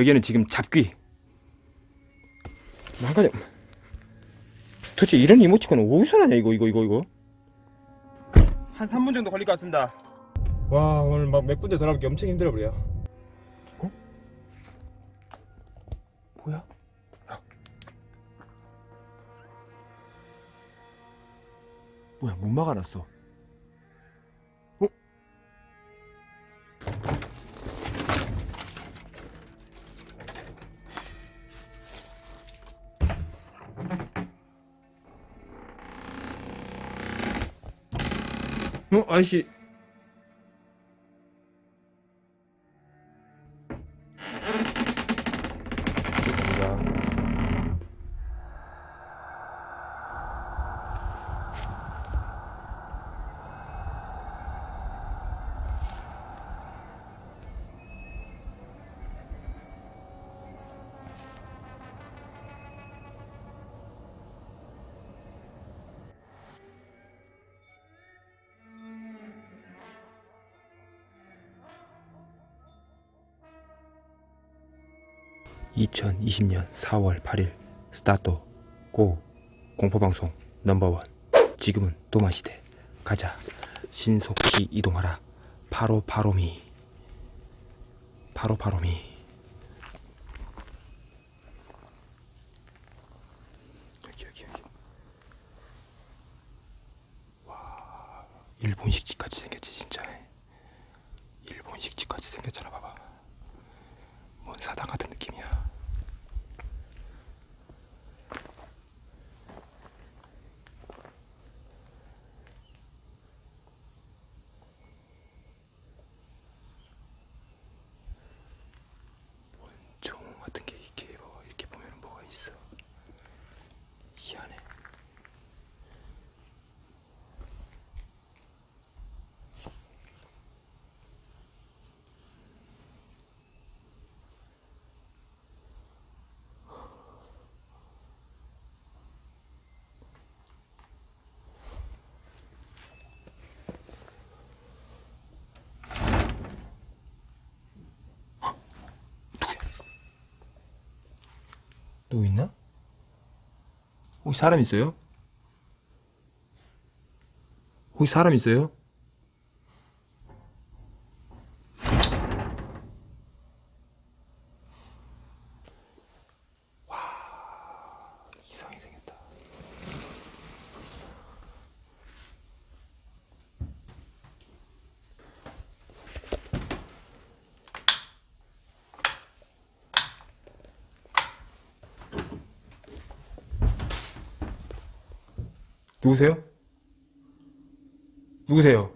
여기는 지금 잡귀 한 가지 도대체 이런 이모티콘은 어디서 나냐 이거 이거 이거 이거 한 3분 정도 걸릴 것 같습니다 와 오늘 막 몇 군데 돌아가기 엄청 힘들어 버려 어? 뭐야? 야. 뭐야 못 막아놨어 어? 어 아저씨 (2020년 4월 8일) 스타트 고 공포방송 넘버원. 지금은 도마시대. 가자. 신속히 이동하라. 파로파로미. 파로파로미. 여기 여기 여기. 와 일본식 집같이 생겼지 진짜. 일본식 집같이 생겼잖아 봐봐 뭔 사당 같은 느낌이야 종 같은 게 이렇게 뭐 이렇게 보면 뭐가 있어 희한해 누구 있나? 혹시 사람 있어요? 혹시 사람 있어요? 누구세요? 누구세요?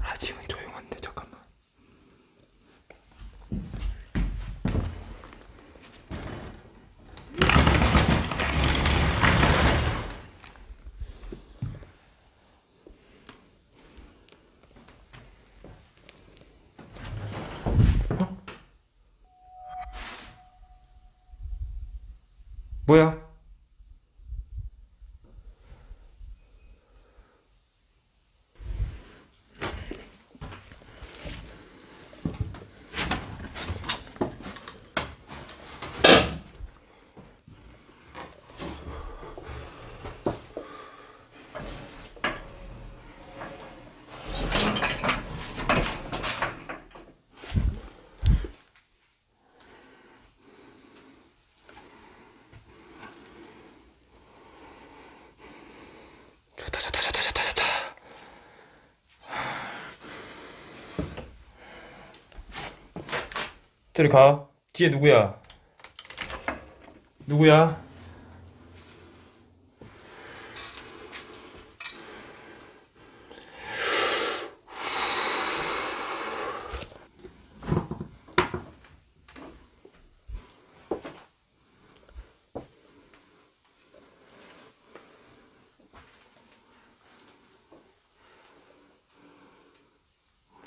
아직은 조용한데 잠깐만 어? 뭐야? 저리 가. 뒤에 누구야? 누구야?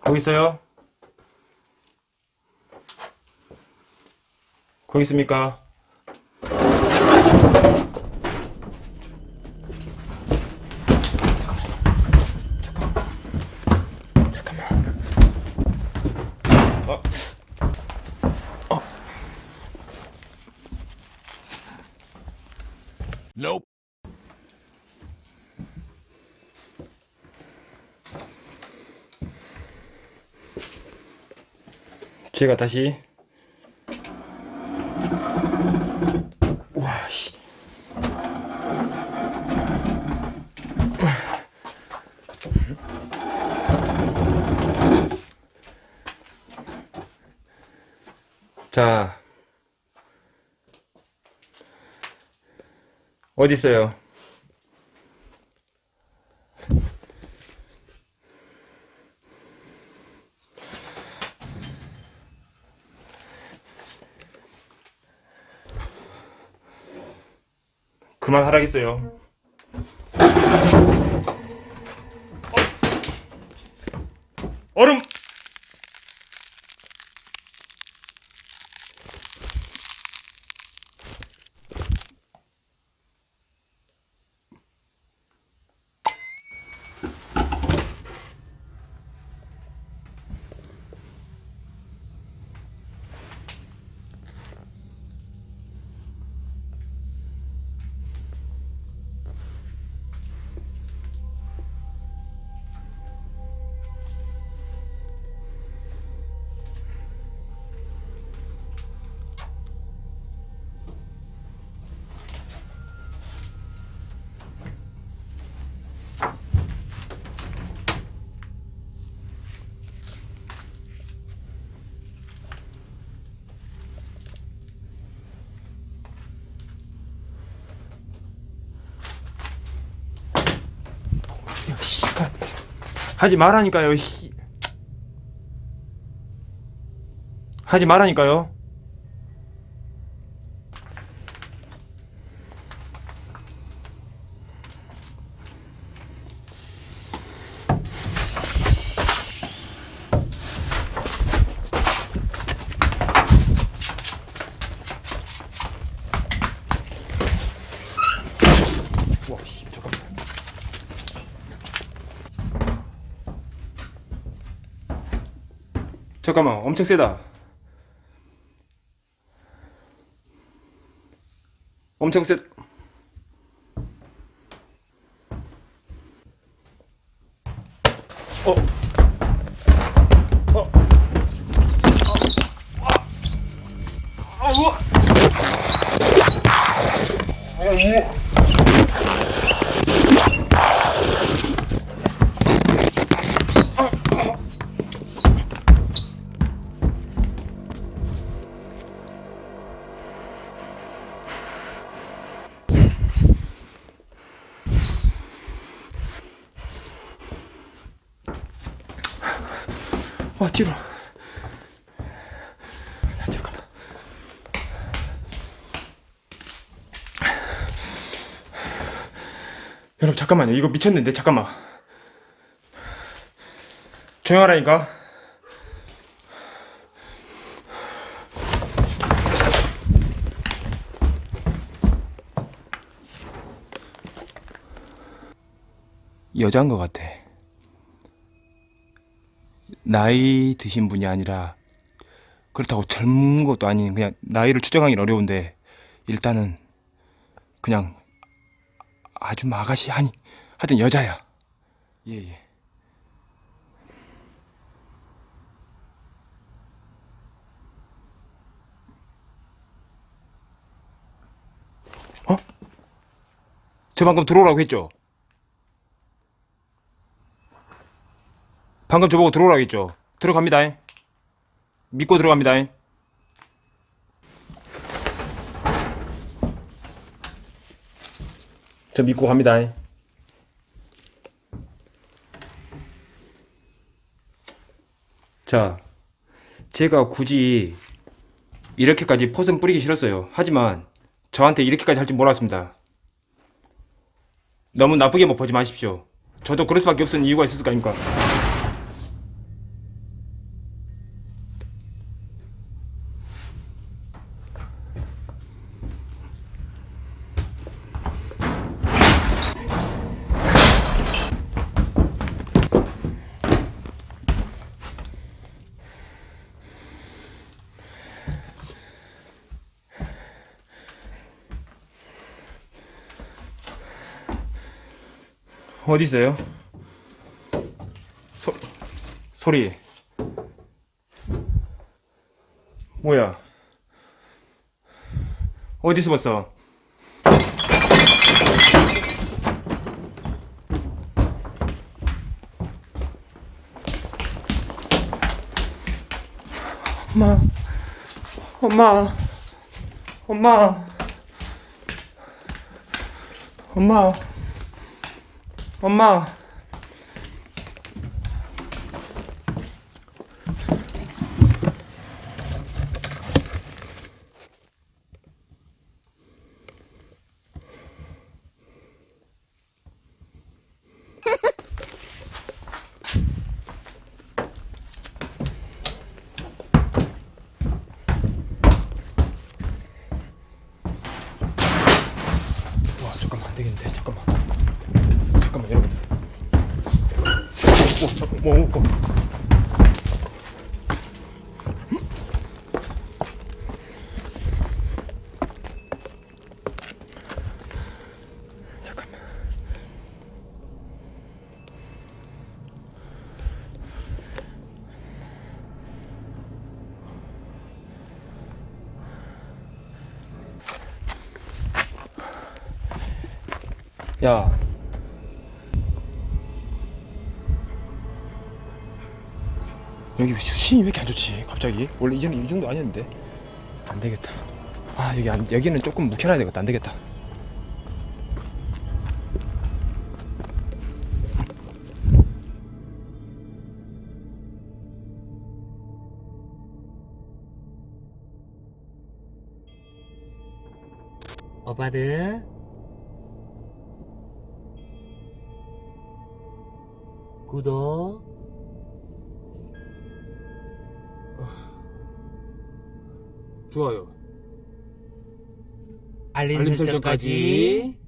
거기 있어요? 있습니까? 어. 어. Nope. 제가 다시 자 어디 있어요? 그만 하라겠어요. 하지 말라니까요, 씨. 하지 말라니까요. 와, 씨, 잠깐만. 엄청 세다. 엄청 세. 어. 어. 아, 아, 우와. 와, 뒤로. 야, 잠깐만. 여러분, 잠깐만요. 이거 미쳤는데, 잠깐만. 조용하라니까. 여자인 것 같아. 나이 드신 분이 아니라 그렇다고 젊은 것도 아닌 그냥 나이를 추정하기는 어려운데 일단은 그냥 아주 마가시 아니 하여튼 여자야 예예 어? 저 방금 들어오라고 했죠? 방금 저보고 들어오라고 했죠? 들어갑니다. 믿고 들어갑니다. 저 믿고 갑니다. 자 제가 굳이 이렇게까지 포선 뿌리기 싫었어요. 하지만 저한테 이렇게까지 할 줄 몰랐습니다. 너무 나쁘게 못 보지 마십시오. 저도 그럴 수밖에 없는 이유가 있었을 거 아닙니까 어디 있어요? 소, 소리. 뭐야? 어디서 봤어? 엄마, 엄마, 엄마, 엄마, 엄마. 와 잠깐만 안 되겠는데 잠깐만 잠깐만 여러분들 오 잠깐 뭐 뭐, 뭐. 잠깐만 야 여기 수신이 왜 이렇게 안 좋지 갑자기? 원래 이전에 이 정도 아니었는데. 안 되겠다. 아 여기 안, 여기는 조금 묵혀놔야 되겠다. 안 되겠다. 오빠들. 구독 좋아요. 알림, 알림 설정까지. 설정까지